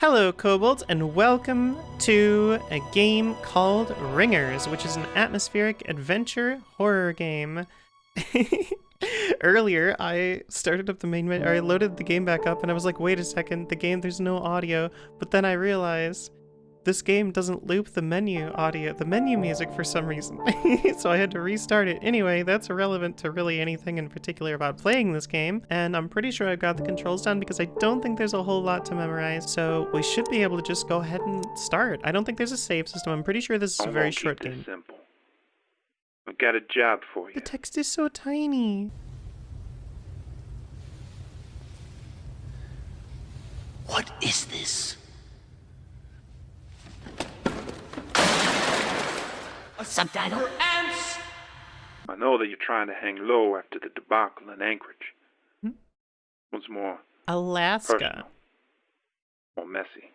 Hello, kobolds, and welcome to a game called Ringers, which is an atmospheric adventure horror game. Earlier, I started up the main menu, or I loaded the game back up, and I was like, wait a second, the game, there's no audio. But then I realized this game doesn't loop the menu audio, the menu music for some reason. so I had to restart it. Anyway, that's irrelevant to really anything in particular about playing this game. And I'm pretty sure I've got the controls down because I don't think there's a whole lot to memorize. So we should be able to just go ahead and start. I don't think there's a save system. I'm pretty sure this is a very short game. Simple. I've got a job for you. The text is so tiny. What is this? A subtitle? Ants! I know that you're trying to hang low after the debacle in Anchorage. Hmm? What's more, Alaska. personal. Or messy.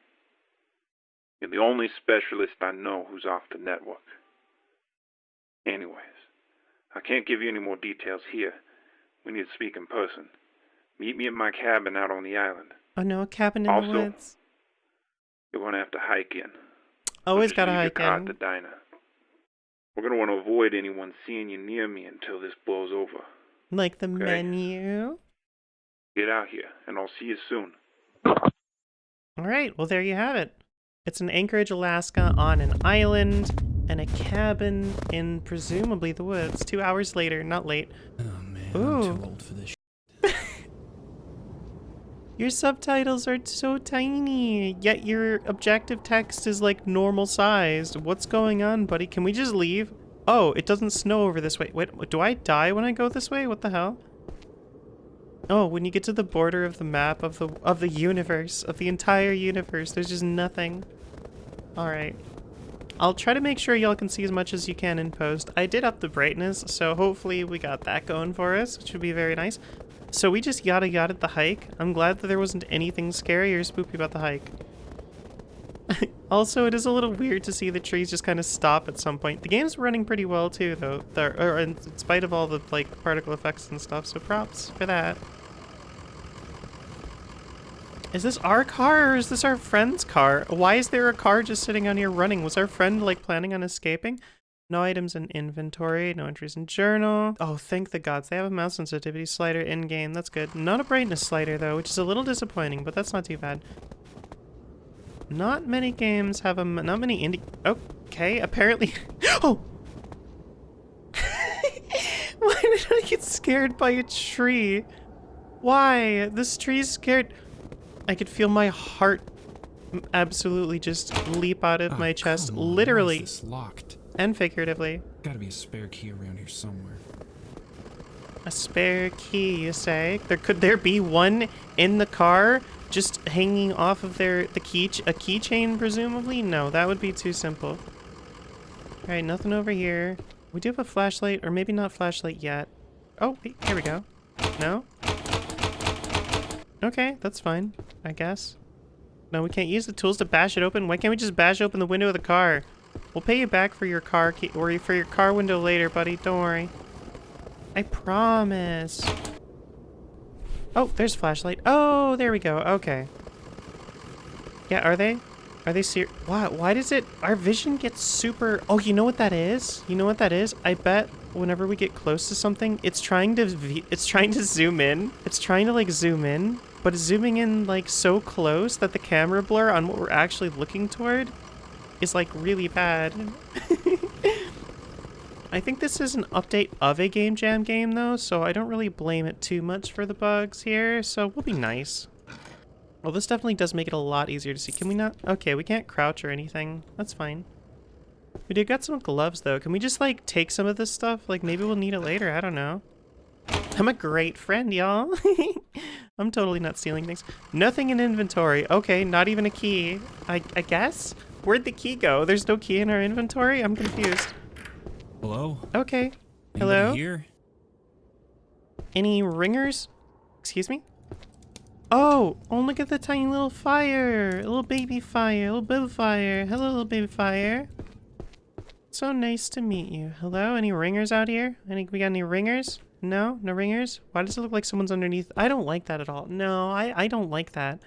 You're the only specialist I know who's off the network. Anyways, I can't give you any more details here. We need to speak in person. Meet me at my cabin out on the island. Oh no, a cabin in Also, the woods. You're gonna have to hike in. Always Just gotta leave your hike car in. at the diner. We're gonna want to avoid anyone seeing you near me until this blows over. Like the Okay. menu. Get out here, and I'll see you soon. All right, well, there you have it. It's in Anchorage, Alaska, on an island and a cabin in presumably the woods. Two hours later, not late. Oh man, Ooh. I'm too old for this. Your subtitles are so tiny, yet your objective text is like normal sized. What's going on, buddy? Can we just leave? Oh, it doesn't snow over this way. Wait, do I die when I go this way? What the hell? Oh, when you get to the border of the map of the of the universe, of the entire universe, there's just nothing. All right. I'll try to make sure y'all can see as much as you can in post. I did up the brightness, so hopefully we got that going for us, which would be very nice. So we just yada yada the hike. I'm glad that there wasn't anything scary or spooky about the hike. also, it is a little weird to see the trees just kind of stop at some point. The game's running pretty well too, though, the, or er, in spite of all the like particle effects and stuff. So props for that. Is this our car or is this our friend's car? Why is there a car just sitting on here running? Was our friend like planning on escaping? No items in inventory, no entries in journal. Oh, thank the gods. They have a mouse sensitivity slider in-game. That's good. Not a brightness slider, though, which is a little disappointing, but that's not too bad. Not many games have a, Not many indie... Okay, apparently... Oh! Why did I get scared by a tree? Why? This tree's scared... I could feel my heart absolutely just leap out of Oh, my chest, on, why is literally this locked. And figuratively. Gotta be a spare key around here somewhere. A spare key, you say? There could there be one in the car, just hanging off of their the key a keychain, presumably? No, that would be too simple. All right, nothing over here. We do have a flashlight, or maybe not flashlight yet. Oh, wait, here we go. No. Okay, that's fine, I guess. No, we can't use the tools to bash it open. Why can't we just bash open the window of the car? We'll pay you back for your car key or for your car window later, buddy. Don't worry. I promise. Oh, there's flashlight. Oh, there we go. Okay. Yeah, are they? Are they ser- Why, why does it- Our vision gets super- Oh, you know what that is? You know what that is? I bet whenever we get close to something, it's trying to- It's trying to zoom in. It's trying to, like, zoom in. But zooming in, like, so close that the camera blur on what we're actually looking toward is, like, really bad. I think this is an update of a Game Jam game, though, so I don't really blame it too much for the bugs here, so we'll be nice. Well, this definitely does make it a lot easier to see. Can we not? Okay, we can't crouch or anything. That's fine. We did got some gloves, though. Can we just, like, take some of this stuff? Like, maybe we'll need it later. I don't know. I'm a great friend, y'all. I'm totally not stealing things. Nothing in inventory. Okay, not even a key. I, I guess? Where'd the key go? There's no key in our inventory? I'm confused. Hello? Okay. Anybody Hello? here? Any ringers? Excuse me? Oh, oh, look at the tiny little fire. A little baby fire. A little baby fire. Hello, little baby fire. So nice to meet you. Hello, any ringers out here? Any, we got any ringers? No? No ringers? Why does it look like someone's underneath? I don't like that at all. No, I, I don't like that.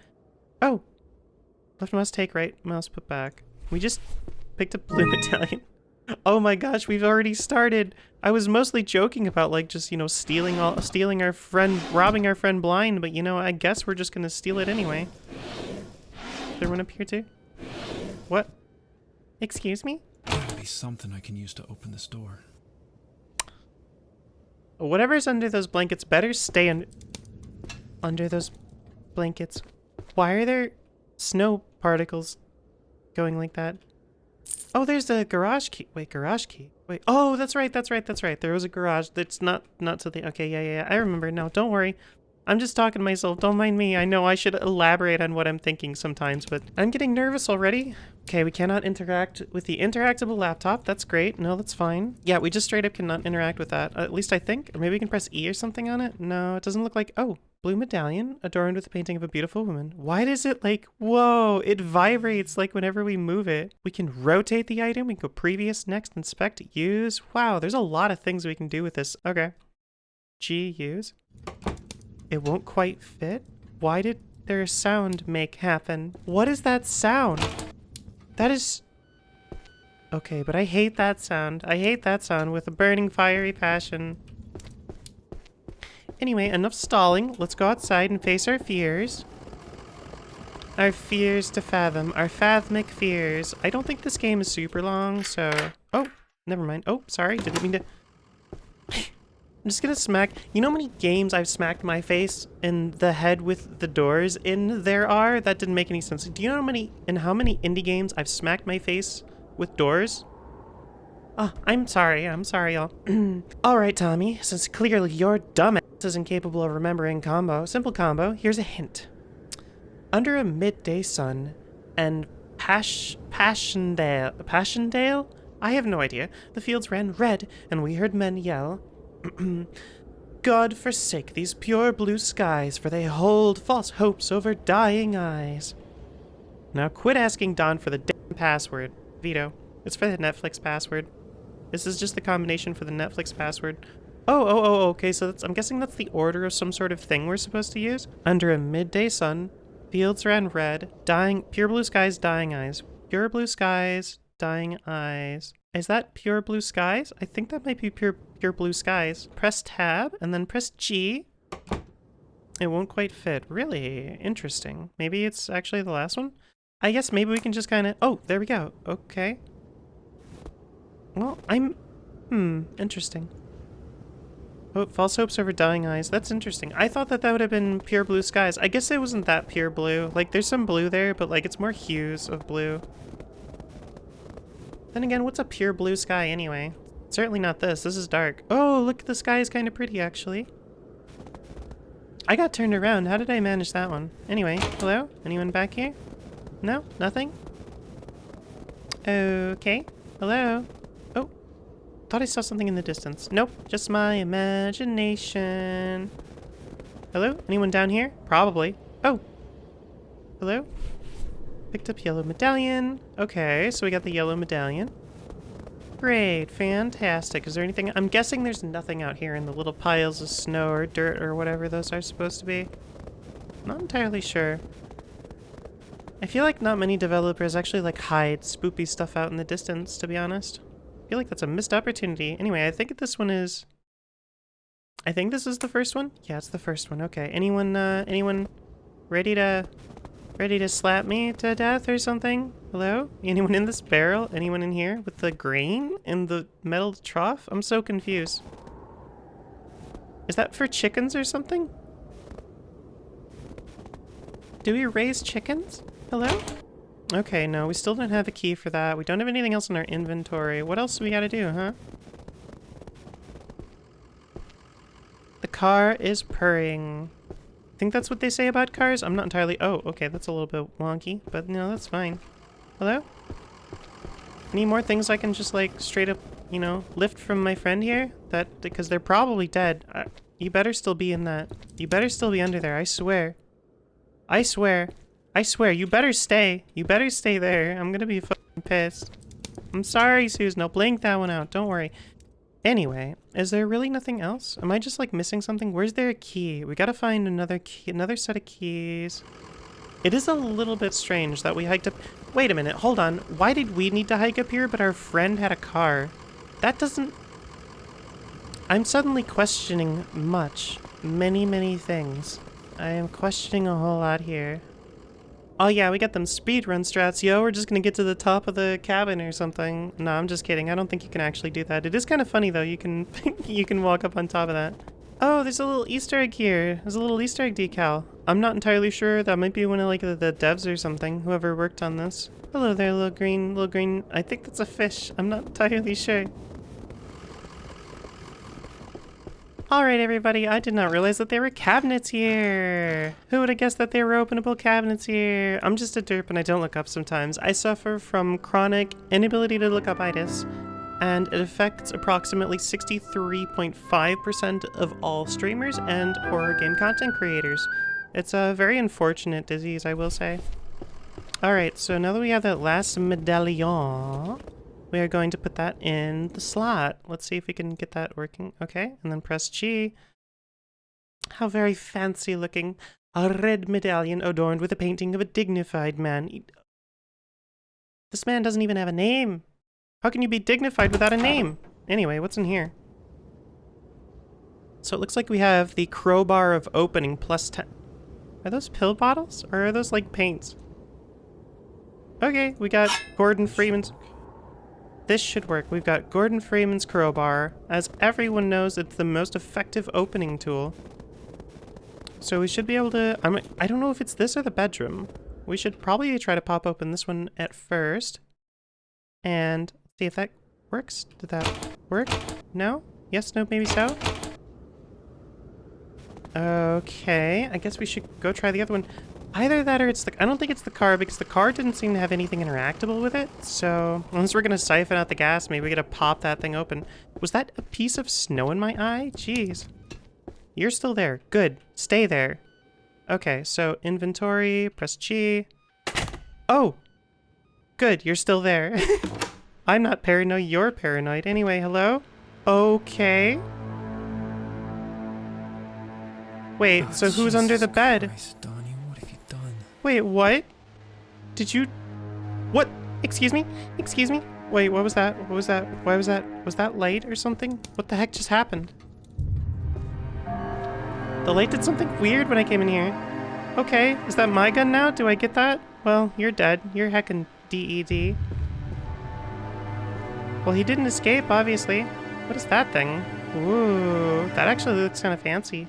Oh. Left mouse take, right mouse put back. We just picked up blue medallion. Oh my gosh, we've already started. I was mostly joking about like just, you know, stealing all stealing our friend robbing our friend blind, but you know, I guess we're just gonna steal it anyway. Is there one up here too? What? Excuse me? Gotta be something I can use to open this door. Whatever's under those blankets better stay un under those blankets. Why are there snow particles going like that? Oh, there's the garage key. Wait, garage key. Wait. Oh, that's right. That's right. That's right. There was a garage. That's not not to the. Okay, yeah, yeah. yeah. I remember now. Don't worry. I'm just talking to myself. Don't mind me. I know I should elaborate on what I'm thinking sometimes, but I'm getting nervous already. Okay, we cannot interact with the interactable laptop. That's great. No, that's fine. Yeah, we just straight up cannot interact with that. at least I think. Or maybe we can press E or something on it. No, it doesn't look like... Oh, blue medallion adorned with a painting of a beautiful woman. Why does it like... Whoa, it vibrates like whenever we move it. We can rotate the item. We can go previous, next, inspect, use. Wow, there's a lot of things we can do with this. Okay. G, use. It won't quite fit? Why did their sound make happen? What is that sound? That is... Okay, but I hate that sound. I hate that sound with a burning fiery passion. Anyway, enough stalling. Let's go outside and face our fears. Our fears to fathom. Our fathmic fears. I don't think this game is super long, so... Oh, never mind. Oh, sorry. Didn't mean to... I'm just gonna smack. You know how many games I've smacked my face in the head with the doors in there are? That didn't make any sense. Do you know how many in how many indie games I've smacked my face with doors? Oh, I'm sorry. I'm sorry, y'all. All right, Tommy. Since clearly your dumbass is incapable of remembering combo, simple combo. Here's a hint. Under a midday sun and Pash Passchendaele, Passchendaele. I have no idea. The fields ran red, and we heard men yell. God forsake these pure blue skies, for they hold false hopes over dying eyes. Now quit asking Don for the damn password. Vito, it's for the Netflix password. This is just the combination for the Netflix password. Oh, oh, oh, okay, so that's, I'm guessing that's the order of some sort of thing we're supposed to use. Under a midday sun, fields ran red, dying, pure blue skies, dying eyes. Pure blue skies, dying eyes. Is that pure blue skies? I think that might be pure pure blue skies. Press tab and then press G. It won't quite fit. Really interesting. Maybe it's actually the last one? I guess maybe we can just kind of... Oh, there we go. Okay. Well, I'm... Hmm, interesting. Oh, false hopes over dying eyes. That's interesting. I thought that that would have been pure blue skies. I guess it wasn't that pure blue. Like, there's some blue there, but, like, it's more hues of blue. Then again, what's a pure blue sky anyway? Certainly not this. This is dark. Oh, look, the sky is kind of pretty, actually. I got turned around. How did I manage that one? Anyway, hello? Anyone back here? No? Nothing? Okay. Hello? Oh. Thought I saw something in the distance. Nope. Just my imagination. Hello? Anyone down here? Probably. Oh. Hello? Picked up yellow medallion. Okay, so we got the yellow medallion. Great, fantastic. Is there anything? I'm guessing there's nothing out here in the little piles of snow or dirt or whatever those are supposed to be. Not entirely sure. I feel like not many developers actually like hide spoopy stuff out in the distance, to be honest. I feel like that's a missed opportunity. Anyway, I think this one is... I think this is the first one? Yeah, it's the first one. Okay. Anyone, uh, anyone ready to Ready to slap me to death or something? Hello? Anyone in this barrel? Anyone in here with the grain in the metal trough? I'm so confused. Is that for chickens or something? Do we raise chickens? Hello? Okay, no, we still don't have a key for that. We don't have anything else in our inventory. What else do we gotta do, huh? The car is purring think that's what they say about cars. I'm not entirely... Oh, okay, that's a little bit wonky, but no, that's fine. Hello? Any more things I can just, like, straight up, you know, lift from my friend here? That, because they're probably dead. Uh, you better still be in that. You better still be under there, I swear. I swear. I swear, you better stay. You better stay there. I'm gonna be fucking pissed. I'm sorry, Susan. I'll blink that one out. Don't worry. Anyway, is there really nothing else? Am I just like missing something? Where's there a key? We gotta find another key, another set of keys. It is a little bit strange that we hiked up... Wait a minute, hold on. Why did we need to hike up here, but our friend had a car? That doesn't... I'm suddenly questioning much. Many, many things. I am questioning a whole lot here. Oh yeah, we got them speedrun strats, yo. We're just gonna get to the top of the cabin or something. No, I'm just kidding. I don't think you can actually do that. It is kind of funny though. You can you can walk up on top of that. Oh, there's a little Easter egg here. There's a little Easter egg decal. I'm not entirely sure. That might be one of like the, the devs or something. Whoever worked on this. Hello there, little green, little green. I think that's a fish. I'm not entirely sure. Alright everybody, I did not realize that there were cabinets here! Who would have guessed that there were openable cabinets here? I'm just a derp and I don't look up sometimes. I suffer from chronic inability to look up itis, and it affects approximately 63.5% of all streamers and horror game content creators. It's a very unfortunate disease, I will say. Alright, so now that we have that last medallion, we are going to put that in the slot. Let's see if we can get that working. Okay, and then press G. How very fancy looking. A red medallion adorned with a painting of a dignified man. This man doesn't even have a name. How can you be dignified without a name? Anyway, what's in here? So it looks like we have the crowbar of opening plus 10. Are those pill bottles? Or are those like paints? Okay, we got Gordon Freeman's... This should work. We've got Gordon Freeman's crowbar. As everyone knows, it's the most effective opening tool. So we should be able to... I'm, I don't know if it's this or the bedroom. We should probably try to pop open this one at first. And see if that works. Did that work? No? Yes, no, maybe so? Okay, I guess we should go try the other one. Either that or it's the... I don't think it's the car because the car didn't seem to have anything interactable with it. So unless we're going to siphon out the gas, maybe we got to pop that thing open. Was that a piece of snow in my eye? Jeez. You're still there. Good. Stay there. Okay, so inventory, press G. Oh! Good, you're still there. I'm not paranoid, you're paranoid. Anyway, hello? Okay. Wait, Oh, so who's under the bed? Christ, Wait, what? Did you... What? Excuse me? Excuse me? Wait, what was that? What was that? Why was that? Was that light or something? What the heck just happened? The light did something weird when I came in here. Okay, is that my gun now? Do I get that? Well, you're dead. You're heckin' DED. Well, he didn't escape, obviously. What is that thing? Ooh, that actually looks kind of fancy.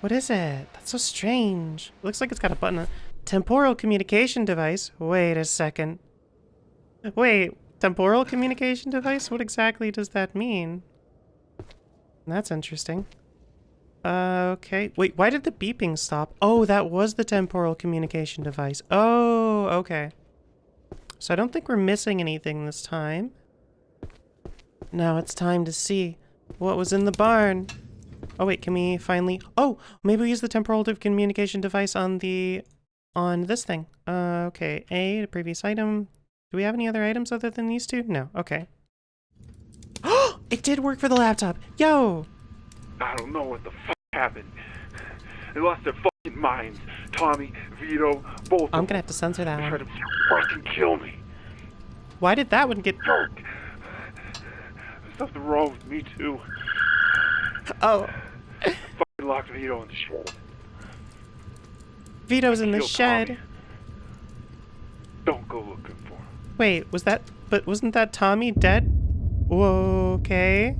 What is it? That's so strange. Looks like it's got a button. Temporal communication device? Wait a second. Wait, temporal communication device? What exactly does that mean? That's interesting. Uh, okay. Wait, why did the beeping stop? Oh, that was the temporal communication device. Oh, okay. So I don't think we're missing anything this time. Now it's time to see what was in the barn. Oh wait, can we finally... Oh, maybe we use the temporal communication device on the... on this thing. Uh, okay. A, the previous item. Do we have any other items other than these two? No. Okay. Oh, it did work for the laptop. Yo! I don't know what the fuck happened. They lost their fucking minds. Tommy, Vito, both I'm gonna have to censor that them tried one. to fucking kill me. Why did that one get... Jerk. There's something wrong with me too. Oh, Fucking locked Vito in the shed. Vito's in the shed. Tommy. Don't go looking for him. Wait, was that... But wasn't that Tommy dead? Okay.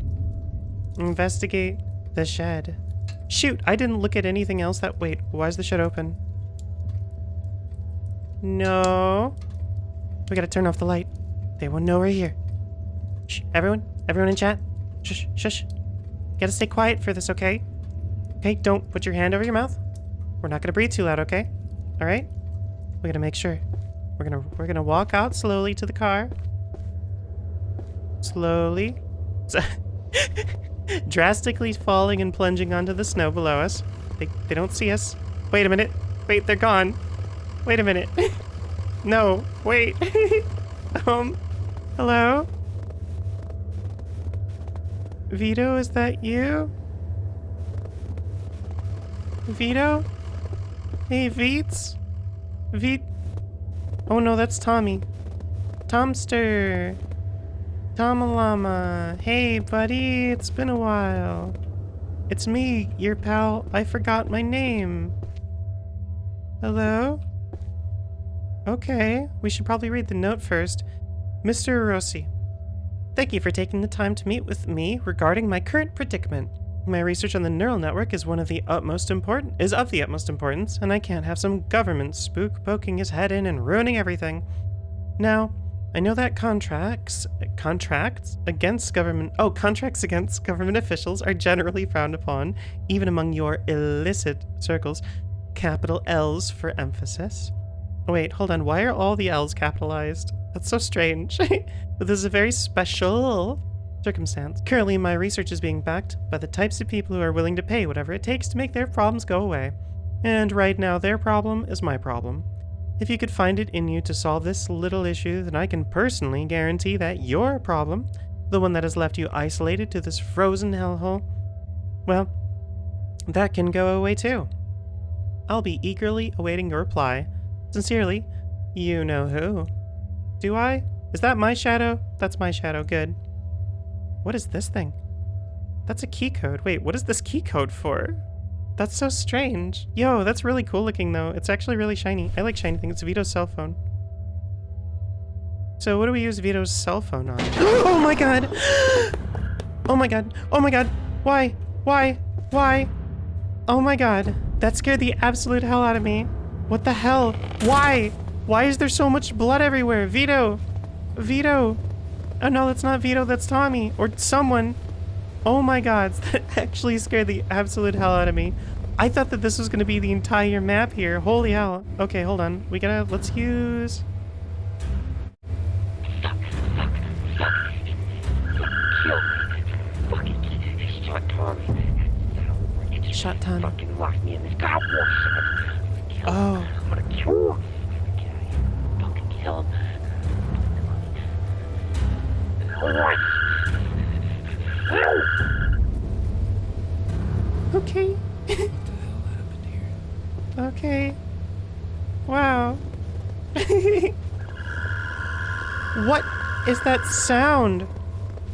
Investigate the shed. Shoot, I didn't look at anything else that... Wait, why is the shed open? No. We gotta turn off the light. They won't know we're here. Shh, everyone, everyone in chat. Shush, shush. Gotta stay quiet for this, okay? Okay, don't put your hand over your mouth. We're not gonna breathe too loud, okay? All right? We gotta make sure. We're gonna we're gonna walk out slowly to the car. Slowly. Drastically falling and plunging onto the snow below us. They they don't see us. Wait a minute. Wait, they're gone. Wait a minute. no, wait. um, hello? Vito, is that you? Vito? Hey, Veets? V. Oh no, that's Tommy. Tomster. Tomalama. Hey, buddy, it's been a while. It's me, your pal. I forgot my name. Hello? Okay, we should probably read the note first. Mr. Rossi, thank you for taking the time to meet with me regarding my current predicament. My research on the neural network is one of the utmost important is of the utmost importance, and I can't have some government spook poking his head in and ruining everything. Now, I know that contracts contracts against government oh contracts against government officials are generally frowned upon, even among your illicit circles. Capital L's for emphasis. Wait, hold on. Why are all the L's capitalized? That's so strange. but this is a very special circumstance. Currently, my research is being backed by the types of people who are willing to pay whatever it takes to make their problems go away. And right now, their problem is my problem. If you could find it in you to solve this little issue, then I can personally guarantee that your problem, the one that has left you isolated to this frozen hellhole, well, that can go away too. I'll be eagerly awaiting your reply. Sincerely, you know who. Do I? Is that my shadow? That's my shadow, good. What is this thing? That's a key code. Wait, what is this key code for? That's so strange. Yo, that's really cool looking though. It's actually really shiny. I like shiny things. It's Vito's cell phone. So what do we use Vito's cell phone on? oh my god! Oh my god! Oh my god! Why? Why? Why? Oh my god. That scared the absolute hell out of me. What the hell? Why? Why is there so much blood everywhere? Vito! Vito! Oh no, that's not Vito, that's Tommy. Or someone. Oh my god, that actually scared the absolute hell out of me. I thought that this was going to be the entire map here. Holy hell. Okay, hold on. We gotta, let's use... Shot Tommy. Shot Tommy. Fucking locked me in this car. Oh. I'm gonna kill Okay. Okay. Wow. what is that sound?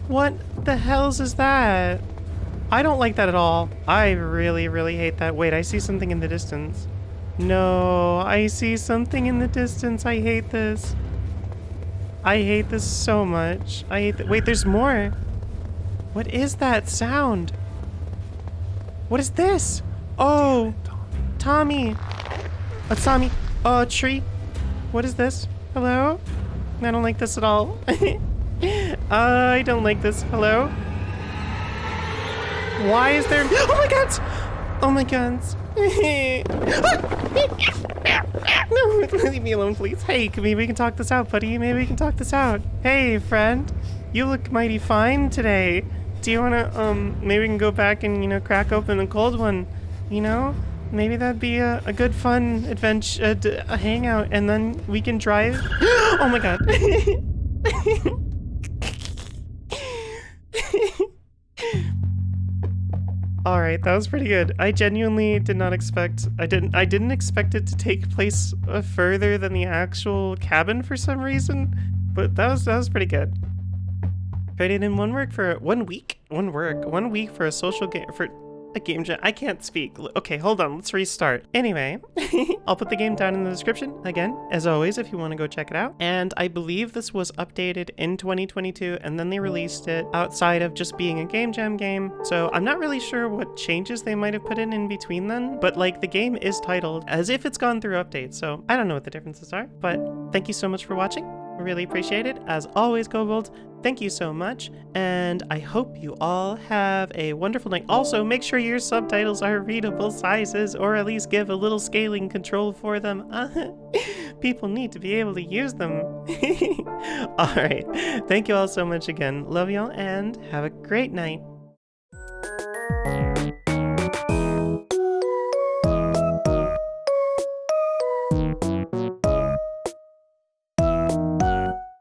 What the hells is that? I don't like that at all. I really, really hate that. Wait, I see something in the distance. No, I see something in the distance. I hate this. I hate this so much. I hate that. Wait, there's more. What is that sound? What is this? Oh, Tommy. A Tommy. Oh, a tree. What is this? Hello? I don't like this at all. I don't like this. Hello? Why is there... Oh my god! Oh my god. no, leave me alone, please. Hey, maybe we can talk this out, buddy. Maybe we can talk this out. Hey, friend. You look mighty fine today. Do you wanna, um, maybe we can go back and, you know, crack open a cold one? You know? Maybe that'd be a, a good fun adventure, a, d- a hangout, and then we can drive. oh my god. All right, that was pretty good. I genuinely did not expect. I didn't. I didn't expect it to take place uh, further than the actual cabin for some reason. But that was that was pretty good. Traded in one work for one week. One work. One week for a social game for a game jam. I can't speak. Okay, hold on. Let's restart. Anyway, I'll put the game down in the description again, as always, if you want to go check it out. And I believe this was updated in 2022, and then they released it outside of just being a game jam game. So I'm not really sure what changes they might have put in in between then, but like the game is titled as if it's gone through updates. So I don't know what the differences are, but thank you so much for watching. Really appreciate it. As always, Kobold, thank you so much, and I hope you all have a wonderful night. Also, make sure your subtitles are readable sizes, or at least give a little scaling control for them. People need to be able to use them. Alright, thank you all so much again. Love y'all, and have a great night.